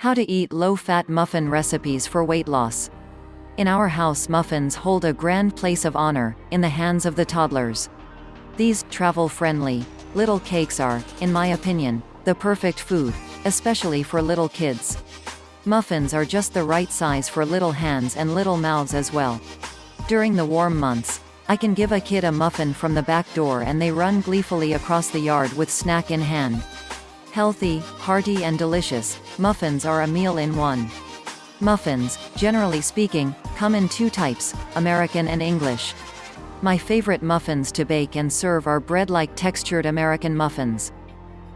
How to eat low-fat muffin recipes for weight loss. In our house muffins hold a grand place of honor, in the hands of the toddlers. These, travel-friendly, little cakes are, in my opinion, the perfect food, especially for little kids. Muffins are just the right size for little hands and little mouths as well. During the warm months, I can give a kid a muffin from the back door and they run gleefully across the yard with snack in hand. Healthy, hearty and delicious, muffins are a meal in one. Muffins, generally speaking, come in two types, American and English. My favorite muffins to bake and serve are bread-like textured American muffins.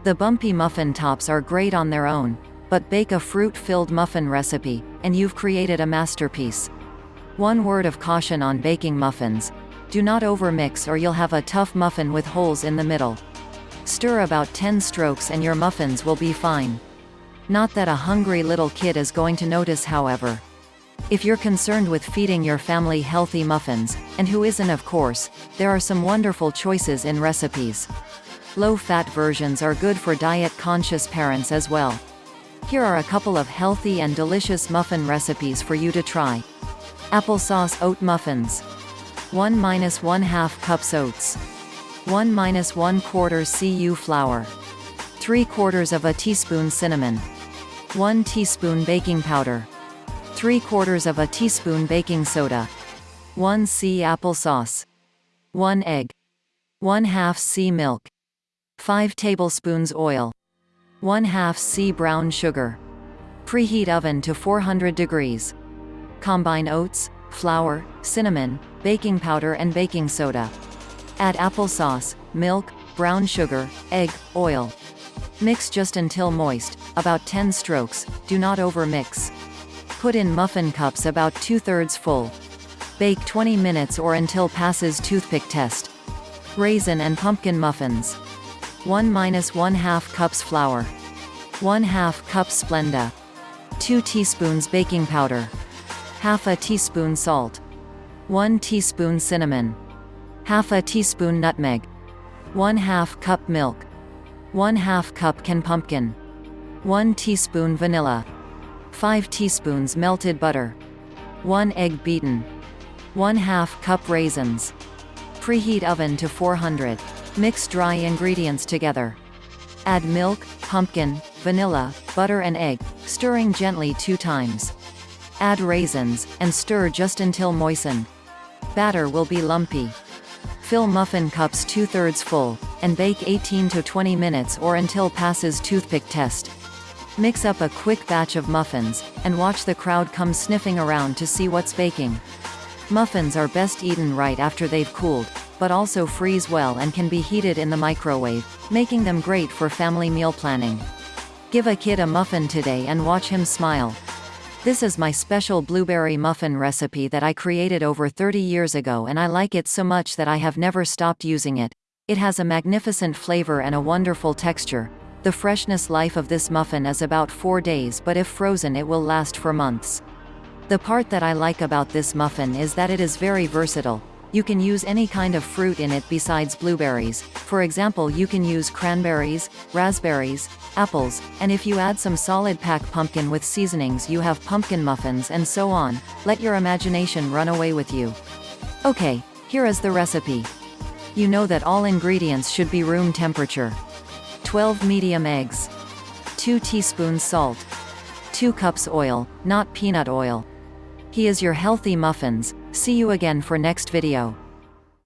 The bumpy muffin tops are great on their own, but bake a fruit-filled muffin recipe, and you've created a masterpiece. One word of caution on baking muffins. Do not overmix or you'll have a tough muffin with holes in the middle. Stir about 10 strokes and your muffins will be fine. Not that a hungry little kid is going to notice however. If you're concerned with feeding your family healthy muffins, and who isn't of course, there are some wonderful choices in recipes. Low-fat versions are good for diet-conscious parents as well. Here are a couple of healthy and delicious muffin recipes for you to try. Applesauce oat muffins. 1 minus 1 half cups oats. 1 minus 1 quarter cu flour. 3 quarters of a teaspoon cinnamon. 1 teaspoon baking powder. 3 quarters of a teaspoon baking soda. 1 c applesauce. 1 egg. 1 half c milk. 5 tablespoons oil. 1 half c brown sugar. Preheat oven to 400 degrees. Combine oats, flour, cinnamon, baking powder and baking soda. Add applesauce, milk, brown sugar, egg, oil. Mix just until moist, about 10 strokes, do not overmix. Put in muffin cups about 2 thirds full. Bake 20 minutes or until passes toothpick test. Raisin and pumpkin muffins. 1 minus 1 half cups flour. 1 half cup Splenda. 2 teaspoons baking powder. Half a teaspoon salt. 1 teaspoon cinnamon half a teaspoon nutmeg, 1 half cup milk, 1 half cup can pumpkin, 1 teaspoon vanilla, 5 teaspoons melted butter, 1 egg beaten, 1 half cup raisins. Preheat oven to 400. Mix dry ingredients together. Add milk, pumpkin, vanilla, butter and egg, stirring gently two times. Add raisins, and stir just until moistened. Batter will be lumpy. Fill muffin cups two-thirds full, and bake 18 to 20 minutes or until passes toothpick test. Mix up a quick batch of muffins, and watch the crowd come sniffing around to see what's baking. Muffins are best eaten right after they've cooled, but also freeze well and can be heated in the microwave, making them great for family meal planning. Give a kid a muffin today and watch him smile. This is my special blueberry muffin recipe that I created over 30 years ago and I like it so much that I have never stopped using it. It has a magnificent flavor and a wonderful texture. The freshness life of this muffin is about 4 days but if frozen it will last for months. The part that I like about this muffin is that it is very versatile. You can use any kind of fruit in it besides blueberries, for example you can use cranberries, raspberries, apples, and if you add some solid pack pumpkin with seasonings you have pumpkin muffins and so on, let your imagination run away with you. Okay, here is the recipe. You know that all ingredients should be room temperature. 12 medium eggs. 2 teaspoons salt. 2 cups oil, not peanut oil. He is your healthy muffins, See you again for next video.